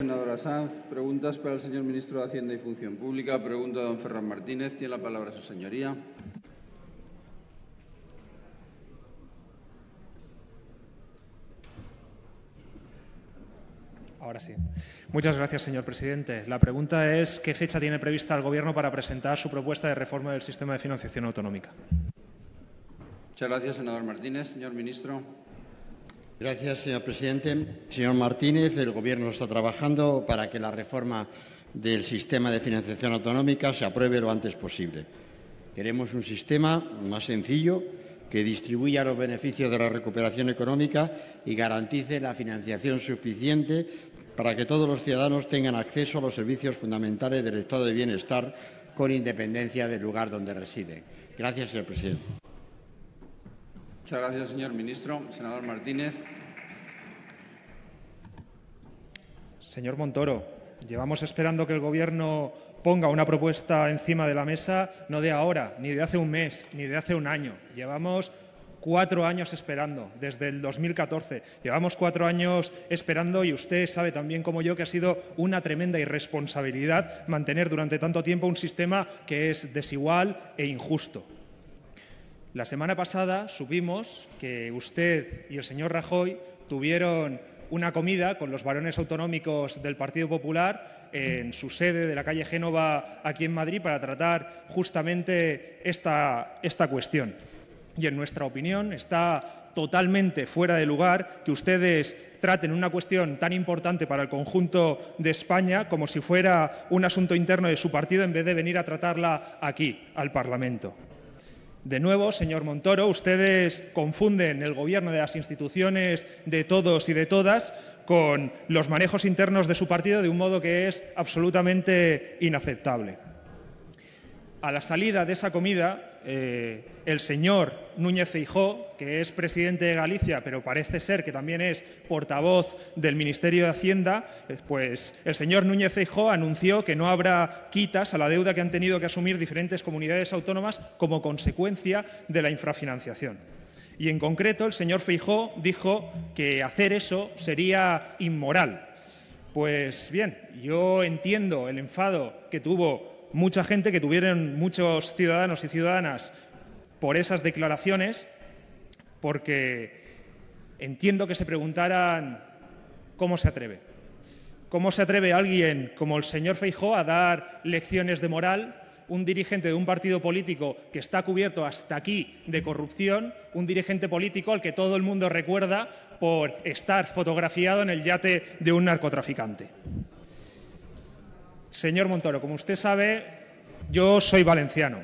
Senadora Sanz, preguntas para el señor ministro de Hacienda y Función Pública. Pregunta don Ferran Martínez. Tiene la palabra su señoría. Ahora sí. Muchas gracias, señor presidente. La pregunta es ¿qué fecha tiene prevista el Gobierno para presentar su propuesta de reforma del sistema de financiación autonómica? Muchas gracias, senador Martínez. Señor ministro. Gracias, señor presidente. Señor Martínez, el Gobierno está trabajando para que la reforma del sistema de financiación autonómica se apruebe lo antes posible. Queremos un sistema más sencillo que distribuya los beneficios de la recuperación económica y garantice la financiación suficiente para que todos los ciudadanos tengan acceso a los servicios fundamentales del estado de bienestar con independencia del lugar donde residen. Gracias, señor presidente. Muchas gracias, señor ministro. Senador Martínez. Señor Montoro, llevamos esperando que el Gobierno ponga una propuesta encima de la mesa no de ahora, ni de hace un mes, ni de hace un año. Llevamos cuatro años esperando, desde el 2014. Llevamos cuatro años esperando y usted sabe también como yo que ha sido una tremenda irresponsabilidad mantener durante tanto tiempo un sistema que es desigual e injusto. La semana pasada supimos que usted y el señor Rajoy tuvieron una comida con los varones autonómicos del Partido Popular en su sede de la calle Génova aquí en Madrid para tratar justamente esta, esta cuestión. Y en nuestra opinión está totalmente fuera de lugar que ustedes traten una cuestión tan importante para el conjunto de España como si fuera un asunto interno de su partido en vez de venir a tratarla aquí, al Parlamento. De nuevo, señor Montoro, ustedes confunden el gobierno de las instituciones de todos y de todas con los manejos internos de su partido de un modo que es absolutamente inaceptable. A la salida de esa comida, eh, el señor Núñez Feijó, que es presidente de Galicia, pero parece ser que también es portavoz del Ministerio de Hacienda, eh, pues el señor Núñez Feijó anunció que no habrá quitas a la deuda que han tenido que asumir diferentes comunidades autónomas como consecuencia de la infrafinanciación. Y en concreto, el señor Feijó dijo que hacer eso sería inmoral. Pues bien, yo entiendo el enfado que tuvo mucha gente, que tuvieron muchos ciudadanos y ciudadanas por esas declaraciones, porque entiendo que se preguntaran cómo se atreve. ¿Cómo se atreve alguien como el señor Feijó a dar lecciones de moral un dirigente de un partido político que está cubierto hasta aquí de corrupción, un dirigente político al que todo el mundo recuerda por estar fotografiado en el yate de un narcotraficante. Señor Montoro, como usted sabe, yo soy valenciano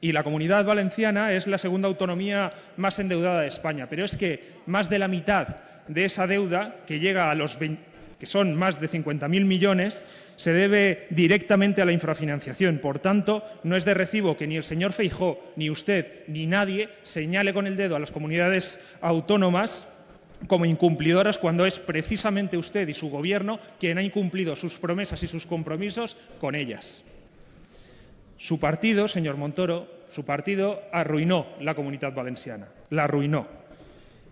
y la comunidad valenciana es la segunda autonomía más endeudada de España, pero es que más de la mitad de esa deuda, que llega a los que son más de 50.000 millones, se debe directamente a la infrafinanciación. Por tanto, no es de recibo que ni el señor Feijó, ni usted, ni nadie señale con el dedo a las comunidades autónomas como incumplidoras cuando es precisamente usted y su Gobierno quien ha incumplido sus promesas y sus compromisos con ellas. Su partido, señor Montoro, su partido arruinó la comunidad valenciana, la arruinó.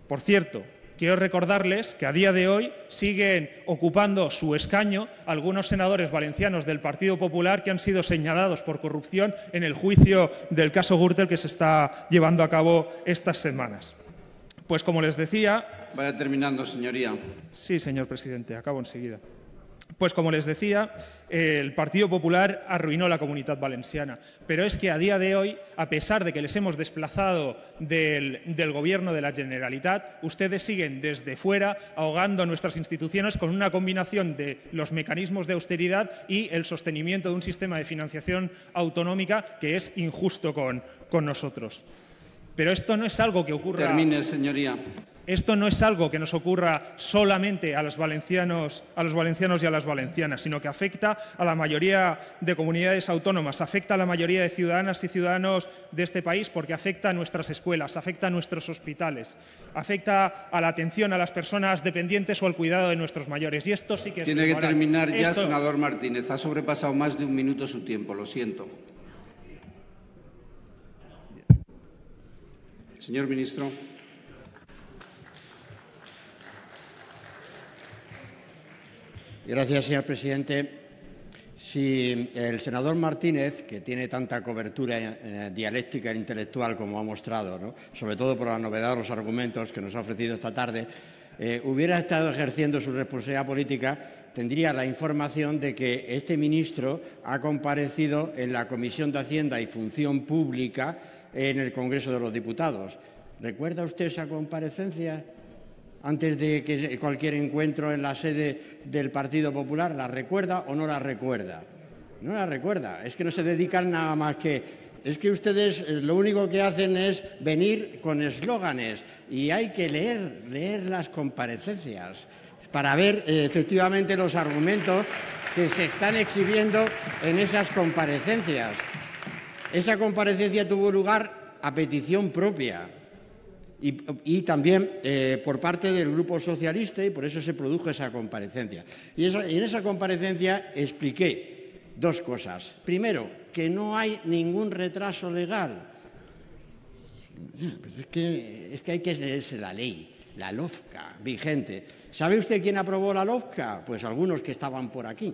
Por cierto, quiero recordarles que a día de hoy siguen ocupando su escaño algunos senadores valencianos del Partido Popular que han sido señalados por corrupción en el juicio del caso Gürtel que se está llevando a cabo estas semanas. Pues como les decía, Vaya terminando, señoría. Sí, señor presidente, acabo enseguida. Pues como les decía, el Partido Popular arruinó la comunidad valenciana. Pero es que a día de hoy, a pesar de que les hemos desplazado del, del, Gobierno de la Generalitat, ustedes siguen desde fuera ahogando nuestras instituciones con una combinación de los mecanismos de austeridad y el sostenimiento de un sistema de financiación autonómica que es injusto con, con nosotros. Pero esto no es algo que ocurra... Termine, señoría. Esto no es algo que nos ocurra solamente a los, valencianos, a los valencianos y a las valencianas, sino que afecta a la mayoría de comunidades autónomas, afecta a la mayoría de ciudadanas y ciudadanos de este país porque afecta a nuestras escuelas, afecta a nuestros hospitales, afecta a la atención a las personas dependientes o al cuidado de nuestros mayores. Y esto sí que es Tiene que terminar ya, esto... senador Martínez. Ha sobrepasado más de un minuto su tiempo, lo siento. Señor ministro. Gracias, señor presidente. Si el senador Martínez, que tiene tanta cobertura eh, dialéctica e intelectual como ha mostrado, sobre todo por la novedad de los argumentos que nos ha ofrecido esta tarde, eh, hubiera estado ejerciendo su responsabilidad política, tendría la información de que este ministro ha comparecido en la Comisión de Hacienda y Función Pública en el Congreso de los Diputados. ¿Recuerda usted esa comparecencia? antes de que cualquier encuentro en la sede del Partido Popular, ¿la recuerda o no la recuerda? No la recuerda, es que no se dedican nada más que... Es que ustedes eh, lo único que hacen es venir con eslóganes y hay que leer, leer las comparecencias para ver eh, efectivamente los argumentos que se están exhibiendo en esas comparecencias. Esa comparecencia tuvo lugar a petición propia, y, también eh, por parte del Grupo Socialista y por eso se produjo esa comparecencia. Y, en esa comparecencia expliqué dos cosas. Primero, que no hay ningún retraso legal. Es, que, es que hay que leerse la ley, la LOFCA vigente. ¿Sabe usted quién aprobó la LOFCA? Pues algunos que estaban por aquí,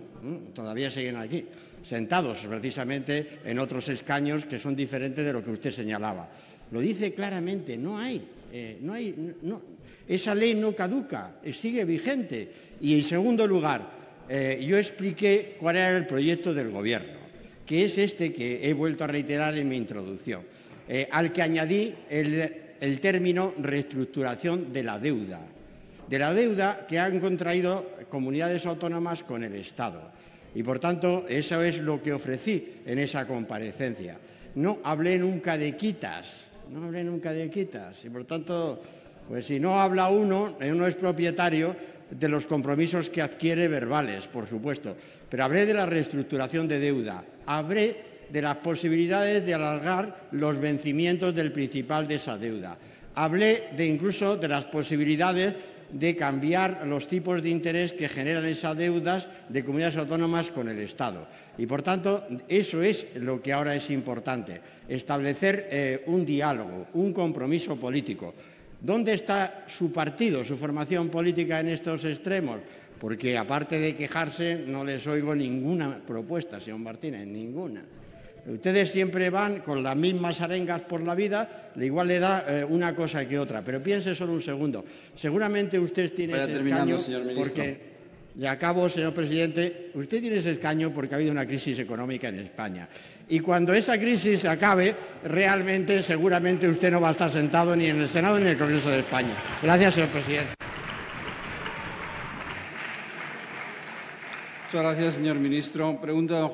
todavía siguen aquí, sentados precisamente en otros escaños que son diferentes de lo que usted señalaba. Lo dice claramente, no hay eh, no hay, esa ley no caduca, eh, sigue vigente. Y en segundo lugar, eh, yo expliqué cuál era el proyecto del Gobierno, que es este que he vuelto a reiterar en mi introducción, al que añadí el, el término reestructuración de la deuda, de la deuda que han contraído comunidades autónomas con el Estado. Y, por tanto, eso es lo que ofrecí en esa comparecencia. No hablé nunca de quitas, no hablé nunca de quitas. Y por tanto, pues si no habla uno, uno es propietario de los compromisos que adquiere verbales, por supuesto, pero hablé de la reestructuración de deuda, hablé de las posibilidades de alargar los vencimientos del principal de esa deuda, hablé de incluso de las posibilidades de cambiar los tipos de interés que generan esas deudas de comunidades autónomas con el Estado. Y, por tanto, eso es lo que ahora es importante, establecer eh, un diálogo, un compromiso político. ¿Dónde está su partido, su formación política en estos extremos? Porque, aparte de quejarse, no les oigo ninguna propuesta, señor Martínez, ninguna. Ustedes siempre van con las mismas arengas por la vida, igual le da eh, una cosa que otra. Pero piense solo un segundo. Seguramente usted tiene ese escaño porque... Y acabo, señor presidente. Usted tiene ese escaño porque ha habido una crisis económica en España. Y cuando esa crisis acabe, realmente, seguramente usted no va a estar sentado ni en el Senado ni en el Congreso de España. Gracias, señor presidente. Muchas gracias, señor ministro. Pregunta